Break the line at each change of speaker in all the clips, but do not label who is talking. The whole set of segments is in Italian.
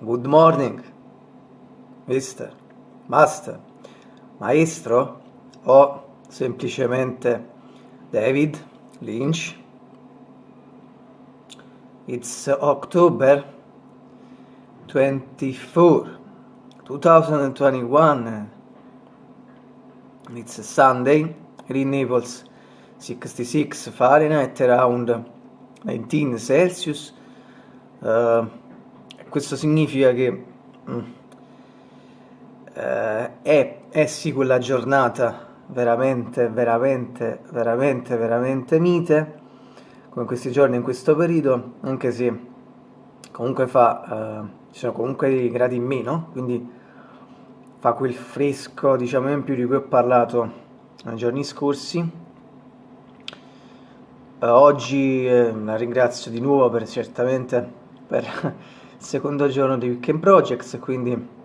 Good morning, mister, master, maestro o semplicemente David Lynch. It's October 24, 2021. It's Sunday, in Naples 66 Fahrenheit, around 19 Celsius. Uh, questo significa che mm, uh, è, è sì quella giornata veramente, veramente, veramente, veramente mite, come questi giorni in questo periodo, anche se comunque fa, uh, ci sono comunque dei gradi in meno, quindi fa quel fresco, diciamo, in più di cui ho parlato nei giorni scorsi. Uh, oggi eh, la ringrazio di nuovo per certamente per secondo giorno di Weekend Projects, quindi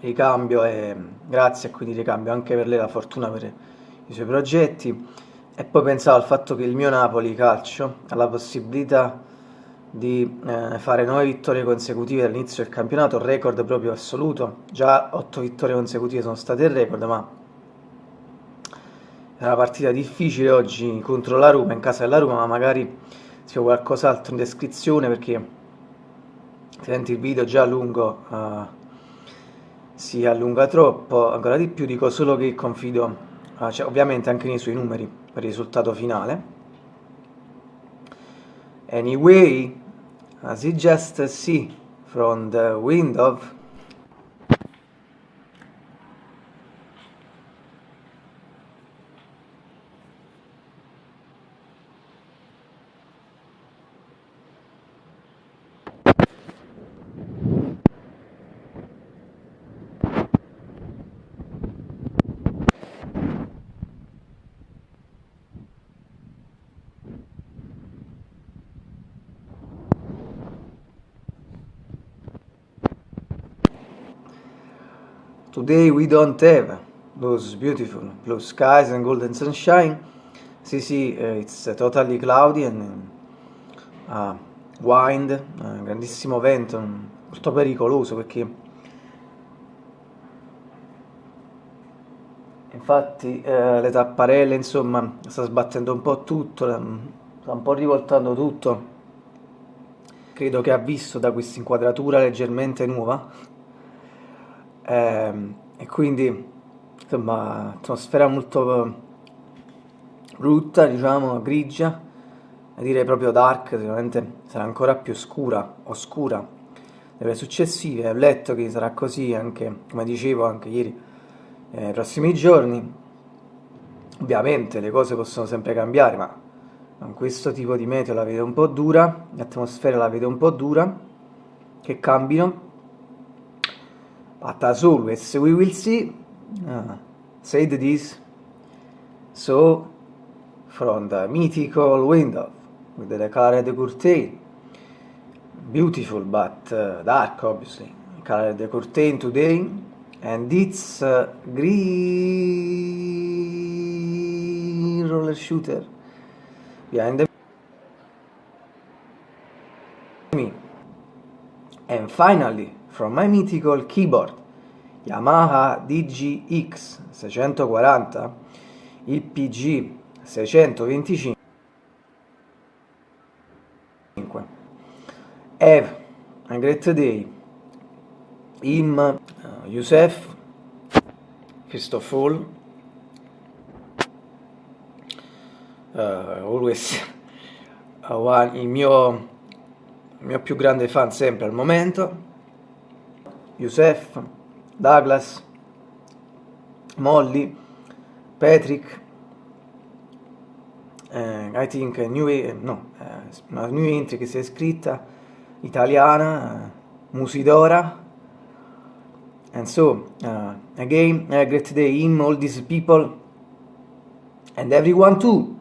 ricambio e grazie quindi ricambio anche per lei la fortuna per i suoi progetti. E poi pensavo al fatto che il mio Napoli calcio ha la possibilità di eh, fare 9 vittorie consecutive all'inizio del campionato, record proprio assoluto, già 8 vittorie consecutive sono state il record, ma è una partita difficile oggi contro la Roma, in casa della Roma, ma magari si fa qualcos'altro in descrizione perché senti il video già lungo uh, si allunga troppo, ancora di più dico solo che confido, uh, cioè, ovviamente anche nei suoi numeri per il risultato finale. Anyway, as you just see from the window Today we don't have those beautiful blue skies and golden sunshine. See, see, uh, it's uh, totally cloudy and uh, wind, uh, grandissimo vento, molto pericoloso perché infatti le tapparelle insomma sta sbattendo un po' tutto, sta un po' rivoltando tutto. Credo che ha visto da questa inquadratura leggermente nuova eh, e quindi insomma atmosfera molto brutta diciamo grigia. Direi proprio dark sicuramente sarà ancora più scura oscura nelle successive. Ho letto che sarà così anche come dicevo anche ieri eh, nei prossimi giorni. Ovviamente le cose possono sempre cambiare ma con questo tipo di meteo la vedo un po' dura l'atmosfera la vedo un po' dura. Che cambino but as always we will see uh, said this. So from the mythical window with the colored curtain beautiful but uh, dark obviously colored curtain today and it's uh, green roller shooter behind me. And finally from my mythical keyboard Yamaha DGX 640 IPG 625 Have a great day. Im uh, Youssef first of all uh, always uh, one, il mio il mio più grande fan sempre al momento, Youssef, Douglas, Molly, Patrick, eh, I think new, no, eh, una new entry che si è iscritta, italiana, uh, Musidora, and so, uh, again, a great day in all these people, and everyone too.